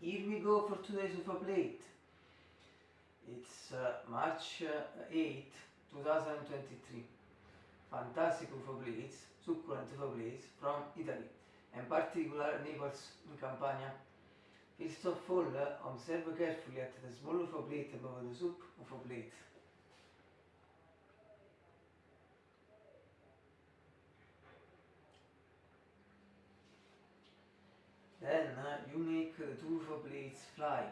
here we go for today's UFO plate. It's uh, March uh, 8, 2023. Fantastic UFO plates, succulent UFO plates from Italy, and particular Naples in Campania. First of all, uh, observe carefully at the small UFO plate above the soup UFO plate. Then you make the two UFO plates fly.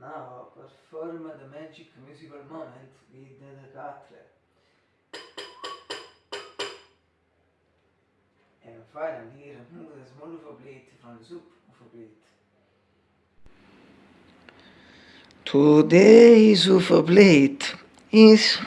Now perform the magic musical moment with the cutler. And finally remove the small UFO plate from the soup UFO plate. Today's UFO plate is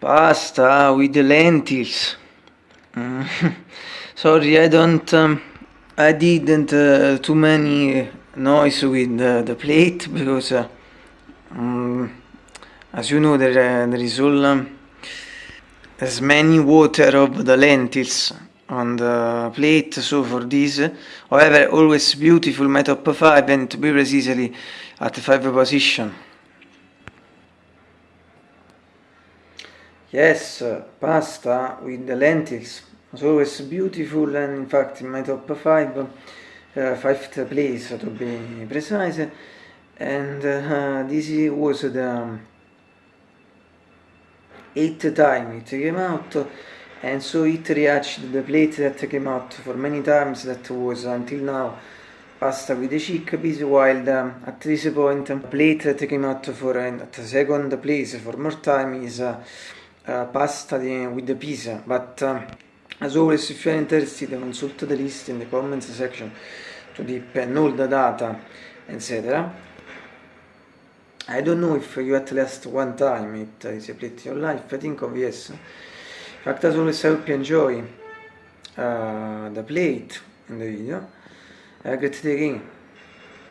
pasta with the lentils. Mm. sorry I don't um, I didn't uh, too many noise with uh, the plate because uh, um, as you know there, uh, there is all um, as many water of the lentils on the plate. So for this however always beautiful my top 5 and to be precisely at 5 position Yes, pasta with the lentils. Was always beautiful and in fact in my top 5, uh, fifth place to be precise, and uh, this was the eighth time it came out. And so it reached the plate that came out for many times that was until now pasta with the chickpeas while the, at this point plate that came out for uh, at second place for more time is uh, uh, pasta with the pizza but uh, as always if you are interested consult the list in the comments section to deep and all the data etc I don't know if you at least one time it is a plate in your life I think of yes. In fact as always I hope you enjoy uh, the plate in the video. A great day again